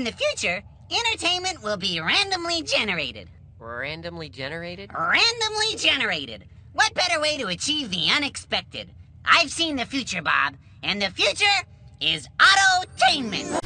In the future, entertainment will be randomly generated. Randomly generated? Randomly generated. What better way to achieve the unexpected? I've seen the future, Bob, and the future is autotainment.